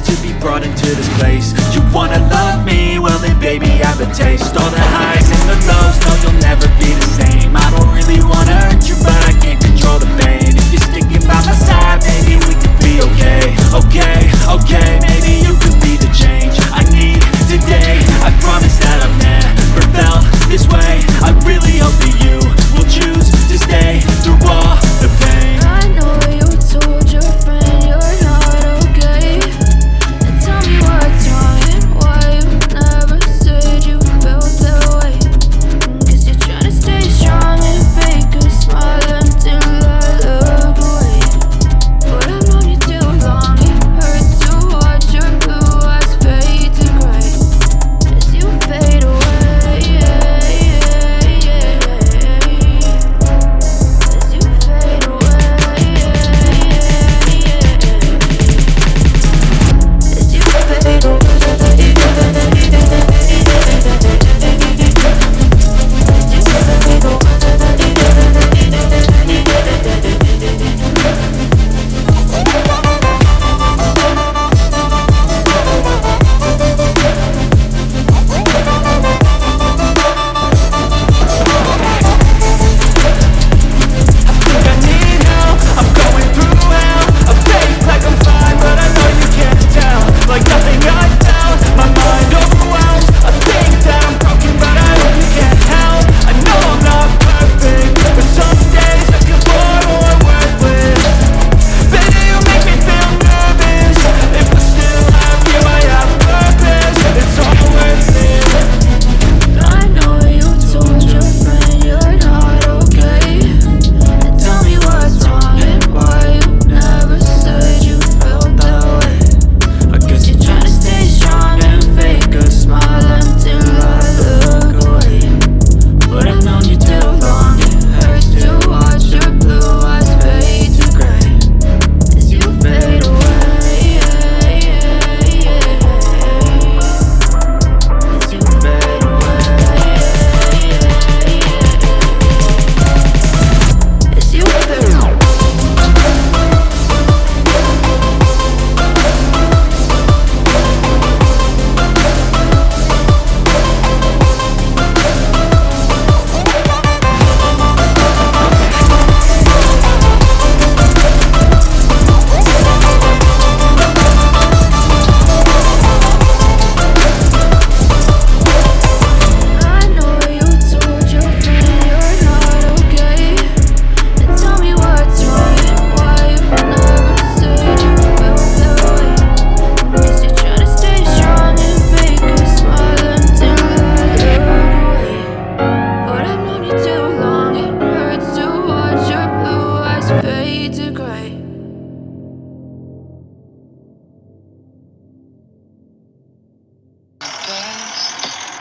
to be brought into this place You wanna love me? Well then baby I have a taste All the highs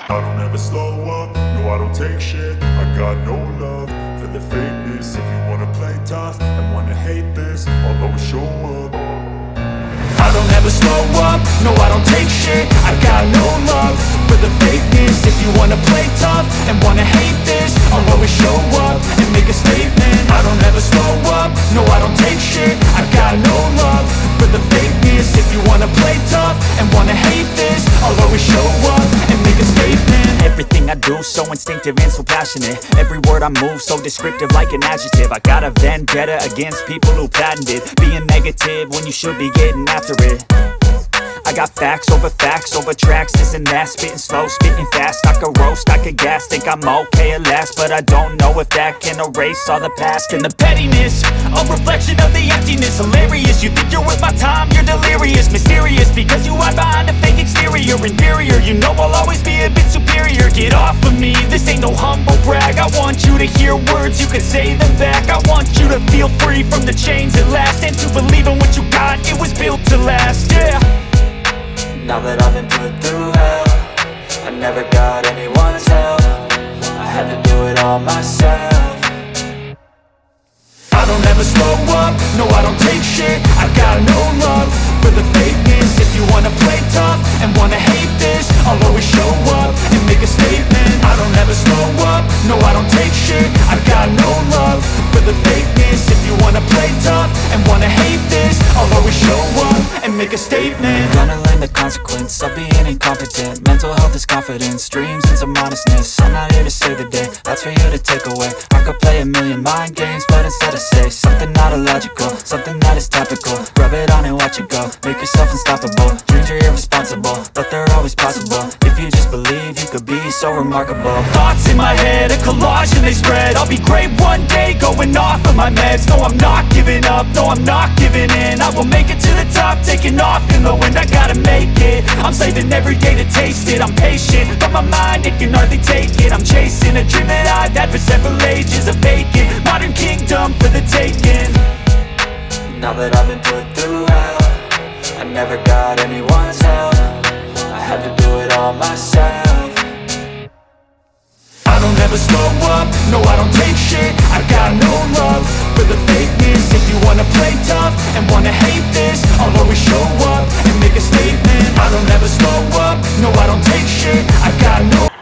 I don't ever slow up, no I don't take shit. I got no love for the fakeness. If you wanna play tough and wanna hate this I'll always show up. I don't ever slow up, no I don't take shit. I got no love for the fakeness. If you wanna play tough and wanna hate this I'll always show up and make a statement. I don't ever slow up, no I don't take shit. I got no love for the fakeness. If you wanna play tough and wanna hate this I'll always show up Everything I do so instinctive and so passionate. Every word I move so descriptive like an adjective. I got a vendetta against people who patented Being negative when you should be getting after it. I got facts over facts over tracks, this and that Spitting slow, spitting fast, I could roast, I could gas Think I'm okay at last, but I don't know if that can erase all the past. And the pettiness, a reflection of the emptiness. Hilarious, you think you're worth my time, you're delirious. Mysterious, because you hide behind a fake exterior. Inferior, I want you to hear words, you can say them back. I want you to feel free from the chains at last And to believe make a statement. I'm Gonna learn the consequence of being incompetent. Mental health is confidence, dreams and some honestness I'm not here to save the day, that's for you to take away. I could play a million mind games, but instead I say Something not illogical, something that is topical. Rub it on and watch it go, make yourself unstoppable. Dreams are irresponsible, but they're always possible. If you just believe, you could be so remarkable. Thoughts in my head, a collage and they spread. I'll be great one my meds. No, I'm not giving up, no, I'm not giving in. I will make it to the top, taking off in the wind. I gotta make it, I'm saving every day to taste it. I'm patient, but my mind, it can hardly take it. I'm chasing a dream that I've had for several ages A vacant, modern kingdom for the taking. Now that I've been up. No, I don't take shit, I got no love For the fakeness, if you wanna play tough And wanna hate this, I'll always show up And make a statement, I don't ever slow up. No, I don't take shit, I got no